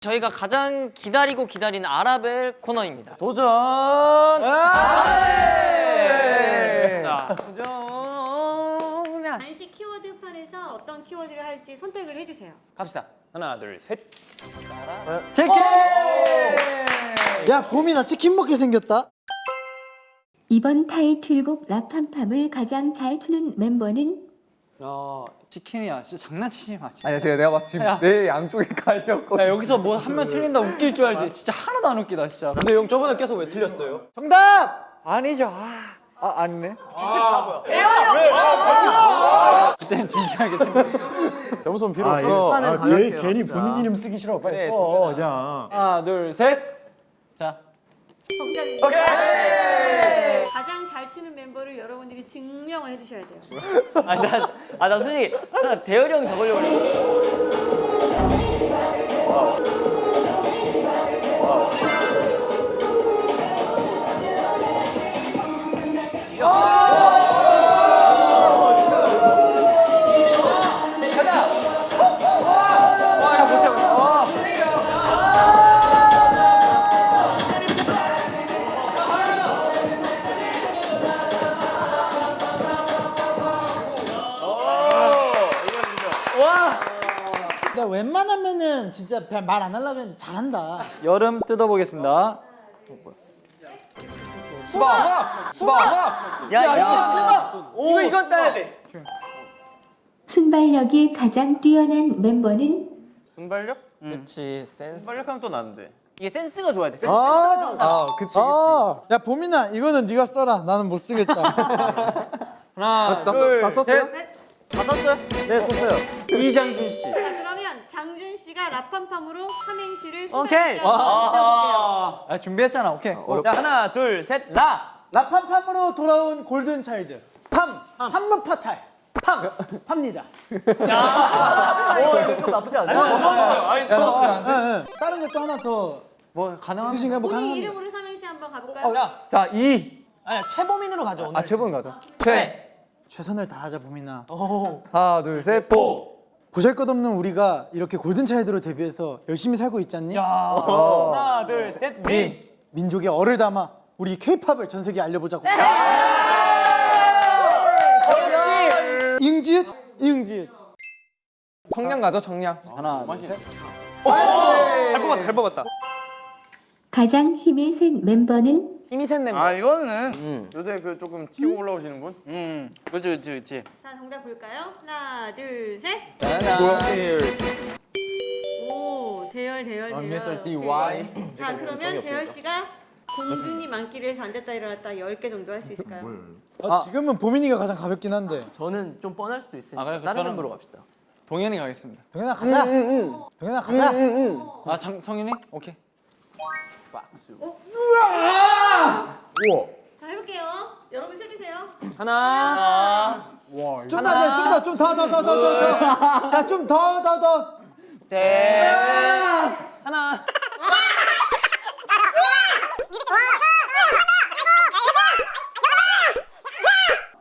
저희가 가장 기다리고 기다리는 아라벨 코너입니다. 도전! 간식 키워드 판에서 어떤 키워드를 할지 선택을 해주세요. 갑시다. 하나, 둘, 셋. 치킨! 야 봄이나 치킨 먹게 생겼다. 이번 타이틀곡 라팜팜을 가장 잘 추는 멤버는 어, 치킨이야. 진짜 장난치지 마. 진짜. 아니야 제가 내가 봤을 때 지금 야. 내 양쪽에 갈렸거든 야, 여기서 뭐 한 명 틀린다 웃길 줄 알지. 진짜 하나도 안 웃기다, 진짜. 근데 형 저번에 계속 왜 틀렸어요? 정답! 아니죠. 아, 아 아니네. 그때는 진지하게 점수는 필요 아, 없어. 아, 괜히, 괜히 본인 이름 쓰기 싫어. 빨리 네, 써 그냥. 하나, 둘, 셋. 자. 정답입니다. 오케이. 가장 잘 추는 멤버를 여러분들이 증명을 해주셔야 돼요. 아 나 아, 나 솔직히 나 대열이 형 적으려고 그랬 는데. 나 웬만하면은 진짜 말 안 하려고 했는데 잘한다. 여름 뜯어보겠습니다. 수박! 수박! 야, 야, 이거 이건 따야 돼. 순발력이 가장 뛰어난 멤버는 순발력? 그렇지, 센스. 순발력하면 또 나는데. 이게 센스가 좋아야 돼. 센스. 아, 아 그치 그치 아. 야 봄이나 이거는 네가 써라. 나는 못 쓰겠다. 하나, 다, 둘, 써, 다 썼어요? 네. 다 썼어요? 네, 썼어요. 이장준 씨. 자 그러면 장준 씨가 라팜팜으로 삼행시를 오케이. 붙여볼게요. 아, 준비했잖아. 오케이. 어렵- 자, 하나, 둘, 셋, 라. 라팜팜으로 돌아온 골든 차일드. 팜! 한번 파탈. 팜! 팝니다. 오, 이거 좀 나쁘지 않아. 아니, 예, 예. 다른 것도 하나 더 뭐 가능한 있으신가요? 뭐 가능합니다. 이름으로 삼행시 한번 가볼까요? 자, 자 2! 아니 최범인으로 가자 오늘. 아 최본 가자 최! 최선을 다하자 봄이나. 하나 둘셋 보! 보잘것없는 우리가 이렇게 골든 차일드로 데뷔해서 열심히 살고 있지 않니? 하나, 둘, 셋, 민. 민족의 얼을 담아 우리 케이팝을 전 세계에 알려보자고. 이응지읒? 이응지읒. 청량 가죠 청량 하나, 둘, 셋. 잘 뽑았다, 잘 뽑았다. 가장 힘이 센 멤버는 힘이 센 멤버. 아 이거는 요새 그 조금 치고 올라오시는 분? 음, 그렇지, 그렇지, 그렇지. 자 정답 볼까요? 하나 둘 셋. 오 대열 대열 대열. Mr. DY. 자 그러면 대열 씨가 공준이 많기를 해서 앉았다 일어났다 10개 정도 할 수 있을까요? 아, 지금은 보민이가 가장 가볍긴 한데. 저는 좀 뻔할 수도 있으니까 아, 그래, 다른 저는- 멤버로 갑시다. 동현이 가겠습니다. 동현아 가자. 동현아 가자. 아, 장, 성현이? 오케이. 자 해볼게요. 여러분 세주세요. 하나, 좀 더, 이제 좀 더, 좀 더, 더, 더, 더, 더, 더. 자, 좀 더, 더, 더. 하나.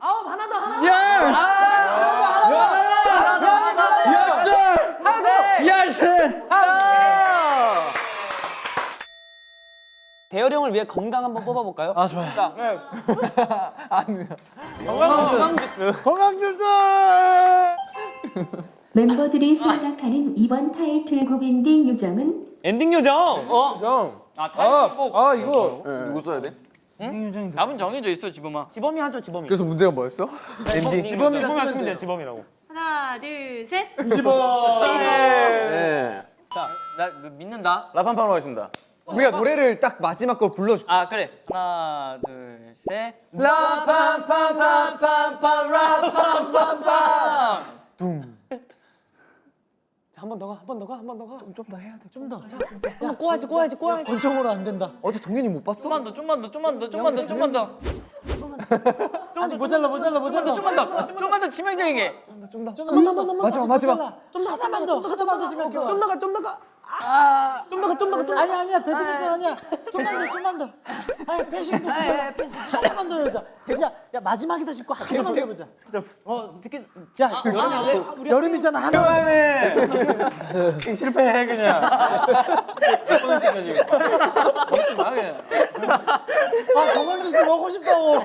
아홉 하나 더 하나 더. 대열이 형을 위해 건강 한번 뽑아볼까요? 아, 좋아요. 건강 주스. 멤버들이 생각하는 이번 타이틀곡 엔딩 요정은 엔딩 요정. 어? 아, 타이틀곡. 아, 이거. 누구 써야 돼? 답은 정해져 있어, 지범아. 지범이 하죠 지범이. 그래서 문제가 뭐였어? 엔딩 지범이라 쓰면 돼요 지범이라고. 하나 둘 셋. 네. 자, 나 믿는다. 라판판으로 하겠습니다. 우리가 노래를 딱 마지막 걸 불러줄게 아, 그래. 하나, 둘, 셋. 한번 더 가, 한 번 더 가, 한 번 더 가. 좀더 해야 돼. 좀 더. 한번 꼬아야지, 꼬아야지, 꼬아야지. 권총으로 안 된다. 어제 동현이 못 봤어? 좀만 더, 좀만 더, 좀만 더, 좀만 더, 좀만 더. 아직 모자라, 모자라, 모자라. 좀만 더, 좀만 더 치명적이게. 좀 더, 좀 더, 좀 더. 마지막 마지막 좀 더, 하나만 더, 하나만 더 생각해. 좀 나가, 좀 나가. 아, 좀 나가. 좀더 좀. 아니 아니야 배드민턴 아니야. 좀만 더 좀만 더. 아니 패싱도 해. 패싱 한번더 해보자. 진짜 야 마지막이다 싶고 한 번만 더 해보자. 어 스키 야 여름 여름이잖아 하나. 실패해 그냥. 몇번 시켜 지금. 먹지 마 그냥. 아 건강 주스 먹고 싶다고.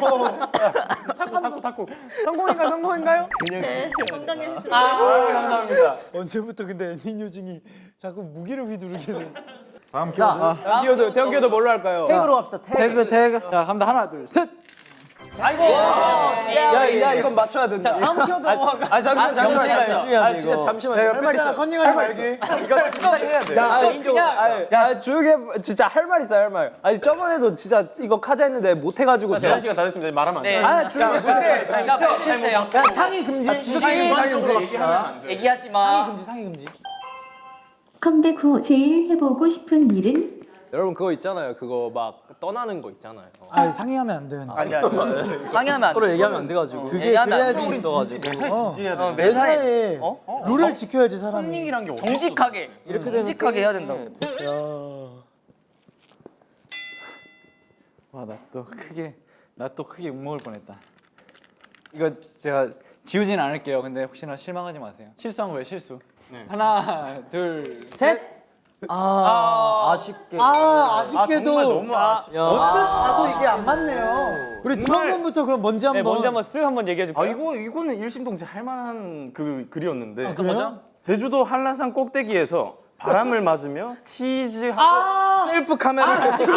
탁구 탁구. 성공인가 성공인가요? 네, 건강해주세요. 아 감사합니다. 언제부터 근데 엔딩 요징이 자꾸 무기를 휘두르게 돼. 기어도 대형 기어도 뭘로 할까요? 태그로 합시다 태그 태그 태그. 자 갑니다 하나 둘 셋. 야, 야 이건 맞춰야 된다. 다음 키워드? 아 잠시만 잠시만 열심히 하네, 아 진짜 이거. 잠시만 할말 있어. 컨닝하지 말기. 이거 진짜 해야 돼. 야, 아, 그냥 야 조용히 해 진짜 할 말 있어 할 말. 아니 저번에도 진짜 이거 카자 했는데 못 해가지고 제한 시간 다 됐습니다. 말하면 안 돼. 아 조용히 해. 실대요. 야 상의 금지. 상의 얘기하지 마. 금지 상의 금지. 컴백 후 제일 해보고 싶은 일은 여러분 그거 있잖아요. 그거 막 떠나는 거 있잖아요. 아 상의하면 안 돼요. 아니 아니 상의하면 안 서로 얘기하면 안 돼가지고. 그게 얘기하면 안 그래야지 매사에 진지해야 돼. 매사에 룰을 지켜야지 사람이. 닝이란 게 어디? 정직하게 이렇게 정직하게 해야 된다고 와나 또 크게 나 또 크게 욕 먹을 뻔했다. 이거 제가 지우진 않을게요. 근데 혹시나 실망하지 마세요. 실수한 거예요 실수. 하나 둘 셋. 아 아 쉽게. 아 아쉽게도 정말 너무 아쉽. 언뜻 봐도 이게 안 맞네요. 우리 지원군부터 그럼 먼저 한번. 먼저 한번 쓱 한번 얘기해 줄게요. 아 이거 이거는 일심동체 할 만한 그 글이었는데. 그래요? 제주도 한라산 꼭대기에서 바람을 맞으며 치즈하고 셀프 카메라를 찍고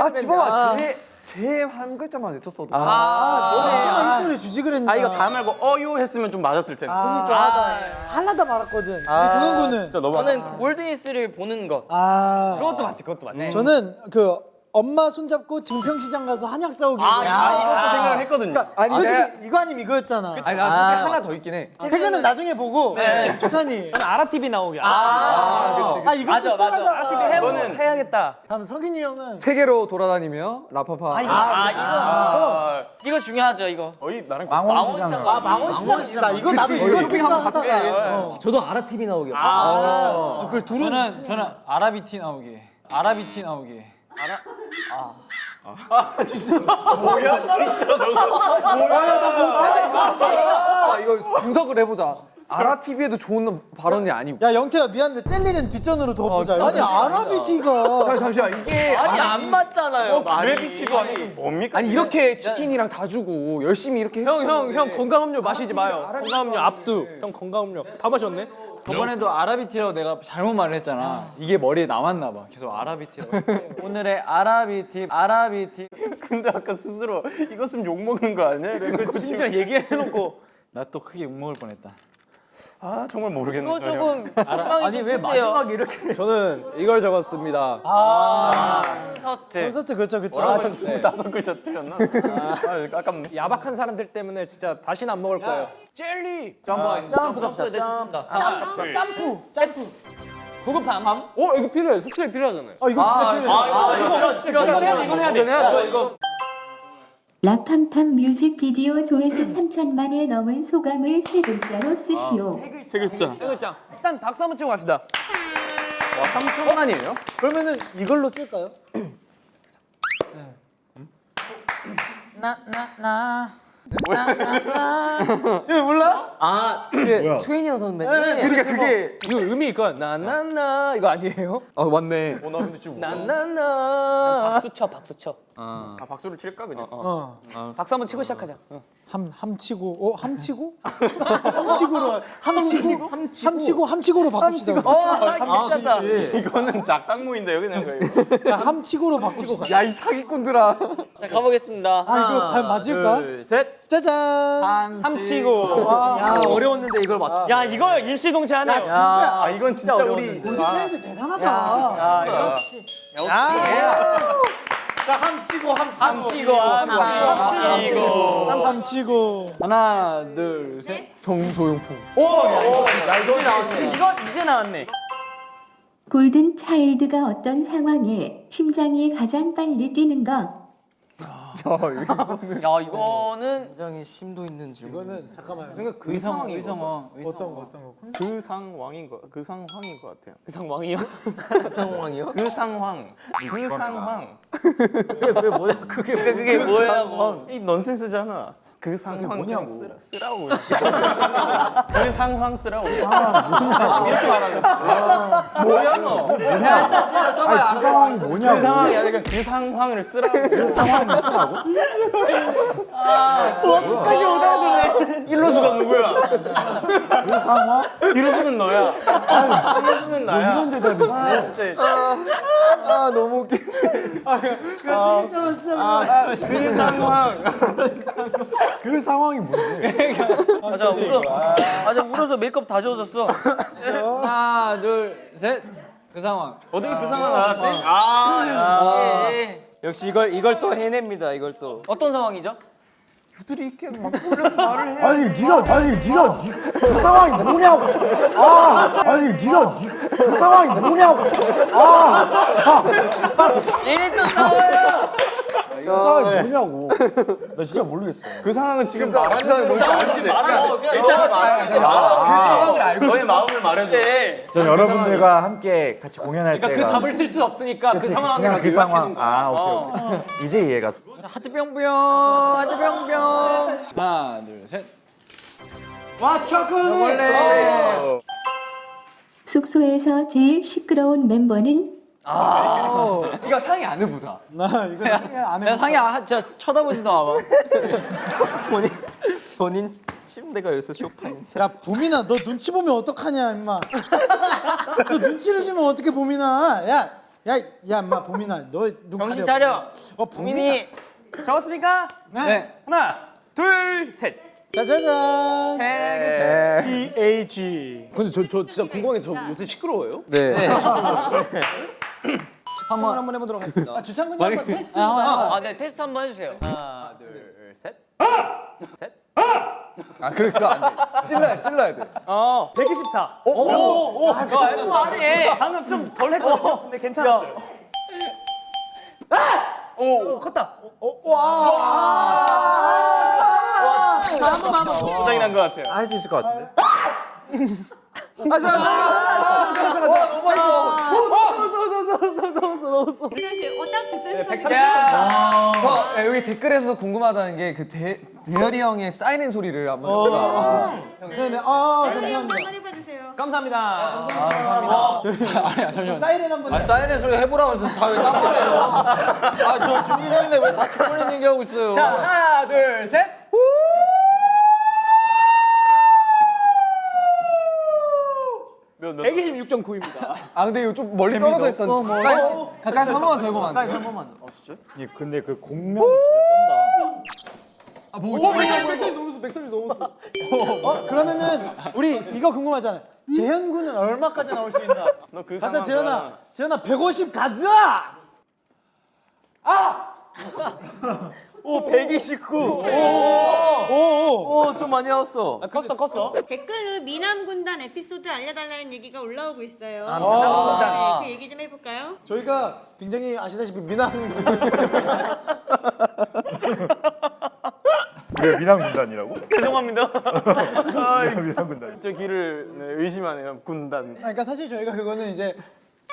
아 집어봐. 제 제 한 글자만 외쳤어도. 아, 너무 힌트를 주지 그랬나? 아 이거 다 말고 어요 했으면 좀 맞았을 텐데. 그러니까 하나다 말았거든. 우리 동현군은 진짜 너무 저는 골든리스를 보는 것. 아 그것도 맞지 그것도 맞네. 저는 그 엄마 손잡고 증평시장 가서 한약 싸우기. 아, 이것도 생각을 했거든요. 아니 솔직히 이거 아니면 이거였잖아. 아니 나 솔직히 하나 더 있긴 해. 퇴근은 나중에 보고 주찬이. 아라 TV 나오게. 아 이거 맞아 맞아. 아, 이거는 해야겠다. 다음 석인이 형은 세계로 돌아다니며 라파파. 아 이거 이거 중요하죠 이거. 거의 나랑 망원시장. 아 망원시장. 나 이거 나도 그치, 이거 쇼핑 한번 생각하다가 갔었어요. 저도 아라 TV 나오게. 아, 그 둘은 저는 저는 아라비티 나오기. 아라비티 나오기. 아 이거 분석을 해보자. 아라 TV에도 좋은 발언이 아니고. 야 영태야 미안한데 젤리는 뒷전으로 더 보자. 아 니 아라비티가 잠시 잠시만 이게 아니 아라- 안 맞잖아요. 그래비티도 아니고 뭡니까? 아니 이렇게 치킨이랑 다 주고 열심히 이렇게 형 형 형 건강음료 마시지 마요. 건강음료 압수. 형 건강음료 다 마셨네. 저번에도 아라비티라고 내가 잘못 말을 했잖아. 이게 머리에 남았나 봐. 계속 아라비티라고. 오늘의 아라비티 아라비티. 근데 아까 스스로 이거 쓰면 욕 먹는 거 아니야? 심지어 얘기해놓고 나 또 크게 욕 먹을 뻔했다. 아 정말 모르겠네. 이거. 조금 실망이 아니 좀 왜. 마지막에 이렇게 저는 이걸 적었습니다. 콘서트. 콘서트 그쵸 그쵸. 아, 스물다섯 글자 틀렸나? 아, 아깝네. 야박한 사람들 때문에 진짜 다시는 안 먹을 거예요. 젤리. 점프 점프 갑시다. 좋습니다. 점프 점프 점프. 구급함. 어 이거 필요해. 숙소에 필요하잖아요. 아 이거 진짜 필요해. 아 이거 필요하다. 이건 해야 돼. 이건 해야 돼. 해야 돼. 이거. 라팜팜 뮤직비디오 조회수 3천만 회 넘은 소감을 세 글자로 쓰시오. 세 글자. 세 글자. 일단 박수 한번 치고 갑시다. 와 3천만이에요? 그러면은 이걸로 쓸까요? 나나 나. 이거 몰라? 아, 그 최인영 선배님. 그러니까 그게 이거 의미 있거 나나나 이거 아니에요? 아 맞네. 어, 나 근데 지금 나나나. 박수 쳐, 박수 쳐. 아, 박수를 칠까 그냥? 어. 박수 한번 치고 시작하자. 함 함치고 어 함치고? 함치고로 함치고 함치고 함치고로 바꿉시다. 어, 아, 괜찮다. 이거는 작당무인데 여기 내가 이거. 자 함치고로 바꿉시다. 야이 사기꾼들아. 자 가보겠습니다. 아 이거 과연 맞을까? 둘, 셋. 짜잔. 함치고. 와. 야, 어려웠는데 이걸 맞추. 야, 이거 임시동체 하네요. 야 진짜 아 이건 진짜 우리 골든차일드 대단하다. 야, 역시. 자, 함치고, 함치고. 함치고, 함치고. 함치고. 하나 둘 셋. 정소용품. 나 이거 나왔네. 이거 이제 나왔네. 골든 차일드가 어떤 상황에 심장이 가장 빨리 뛰는 것? 야 이거는 굉장히 심도 있는 질문. 이거는 잠깐만요. 그러니까 그 의성 의성어 어떤 거 어떤 거? 그 상황인 거, 그 상황인 것 같아요. 그 상황이요? 그 상황이요? 그 상황, 그 상황. 그게 뭐야? 그게 그게 뭐야? 이 넌센스잖아. 그 상황 뭐냐고. 쓰라, 쓰라고. 그 상황 쓰라고. 상황 이렇게 말하는 뭐야 너? 그 상황이 뭐냐고. 그 상황이 아니라 그 상황을 쓰라고. 그 상황을 쓰라고? 까지 오다 그래. 일로수가 누구야? 그 상황? 일로수는 너야. 일로수는 나야. 이런 대답이 있어 아 진짜. 아 너무 웃기. 그 상황 그 상황이 뭔데? 맞아 울어. 맞아 울어서 메이크업 다 지워졌어. 하나 둘셋그 상황 어떻게 그 상황 알았지 아, 예. 역시 이걸 이걸 또 해냅니다. 이걸 또. 어떤 상황이죠? 유들이 있게 막 말을 해 아니 네가 아니 네가 니- 그 상황이 뭐냐고 아 아니 네가 니- 그 상황이 뭐냐고 아 얘네 또 싸워요. 그 상황이 뭐냐고. 나 진짜 모르겠어. 그 상황은 지금 말하는 사람이 뭔지 알지 말하고 그냥 일단 너가 말해. 그 상황을 알고 너의 마음을 말해줘. 전 여러분들과 함께 같이 공연할 그러니까 그 때가 답을 쓸 수 없으니까 그 상황을 그냥 그 상황. 아 어. 오케이 오케이. 이제 이해가 하트 뿅뿅 하트 뿅뿅. 하나 둘 셋. 와 초콜릿. 숙소에서 제일 시끄러운 멤버는 이거 상의 안 해보자 나 이거 생각 안 내가 해. 상의 안 진짜 쳐다보지도 않아 본인 본인 침대가 요새 쇼파인. 야 보민아 너 눈치 보면 어떡하냐 임마. 너 눈치를 주면 어떻게 보민아? 야 야야 임마 보민아 너 눈 정신 차려 어 보민이. 민이 적었습니까? 네. 하나, 둘, 셋. 짜자잔. PH. 근데 저 저 진짜 궁금한 게 저 요새 시끄러워요? 네. 한번 한번 해보도록 하겠습니다. 아 주창군이 한번 테스트. 아, 아 네 테스트 한번 해주세요 하나 둘셋 아 그러니까 안 돼. 찔러야 찔러야 돼. 어, 124. 오 오오 야 F 아니 방금 좀 덜 했거든. 근데 괜찮았어요. 오, 오, 컸다. 한번 한번 고장이 난 것 같아요 할 수 있을 것 같은데. 백선 씨, 어딱 백선 씨. 저 예, 여기 댓글에서도 궁금하다는 게 그 대열이 형의 사이렌 소리를 한번 해볼까? 네네. 아 빨리 감사합니다. 한번 해봐주세요. 감사합니다. 아니야 잠시만 사이렌 한 번. 아 사이렌 소리 해보라고 해서 다왜 땀흘려요 아 저 준비 중인데 왜 다 쳐버리는 얘기하고 있어요 자 하나 둘 셋 몇, 몇, 126.9입니다 아 근데 이거 좀 멀리 떨어져 있었는데 가까이, 가까이서 한 번만 더 해보면 안 돼? 한 번만 어 진짜? 예, 근데 그 공명이 진짜 쩐다 아 보고 백선이 넘었어 백선이 넘었어 어 그러면은 우리 이거 궁금하잖아요. 재현 군은 얼마까지 나올 수 있나? 너그 가자 재현아. 재현아 150 가자. 오, 129. 오오. 오, 좀 많이 나왔어. 컸어 컸어. 댓글로 미남 군단 에피소드 알려달라는 얘기가 올라오고 있어요. 아, 미남 군단. 네, 그 얘기 좀 해볼까요? 저희가 굉장히 아시다시피 미남 우리가 미남 군단이라고? 죄송합니다 미남 군단 저 길을 네, 의심하네요 군단 그러니까 사실 저희가 그거는 이제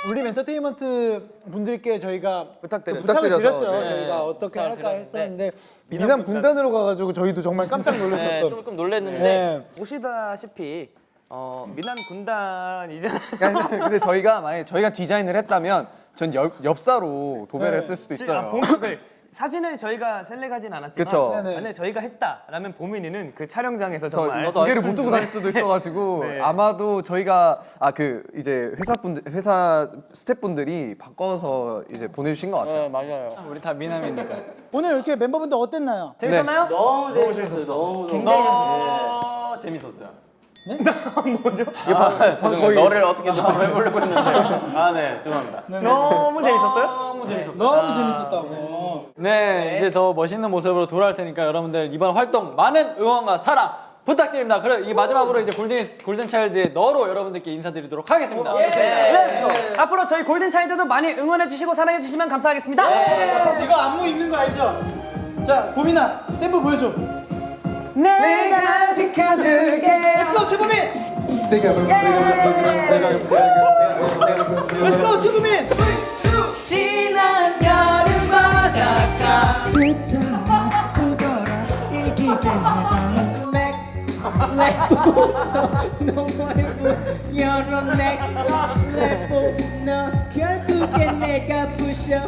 우리 엔터테인먼트 분들께 저희가 부탁드렸죠. 부탁을 부탁드려서, 드렸죠. 네. 저희가 어떻게 할까 했었는데 미남 미남 군단으로 가가지고 저희도 정말 깜짝 네 놀랐었던. 조금 놀랬는데 네. 보시다시피 어, 미남 군단 이제 근데 저희가 만약에 저희가 디자인을 했다면 전 옆, 엽사로 도배를 했을 수도 있어요. 아, 사진을 저희가 셀렉하진 않았지만 그쵸. 네네. 만약에 저희가 했다라면 보민이는 그 촬영장에서 저 정말 무게를 못 두고 다닐 수도 있어가지고 네. 아마도 저희가 아 그 이제 회사 분들 회사 스태프분들이 바꿔서 이제 보내주신 것 같아요. 네 맞아요 우리 다 미남이니까 오늘 이렇게 멤버분들 어땠나요? 재밌었나요? 너무 재밌었어요 너무 굉장히 너무 재밌었어요 죄송해요 너를 어떻게 좀 해보려고 했는데 아 네 죄송합니다 너무 재밌었어요? 너무 재밌었어요 너무 재밌었다고. 네, 이제 더 멋있는 모습으로 돌아올 테니까 여러분들 이번 활동 많은 응원과 사랑 부탁드립니다. 그럼 이 마지막으로 이제 골든 골든 차일드의 너로 여러분들께 인사드리도록 하겠습니다. 앞으로 저희 골든 차이드도 많이 응원해 주시고 사랑해 주시면 감사하겠습니다. 이거 안무 있는 거 알죠? 자 보민아 템포 보여줘. 내가 지켜줄게. Let's go 최보민! 내가 내가 내가 내가 Let's go 최보민 바닷가 여름 넥 레포 너 결국엔 내가 부셔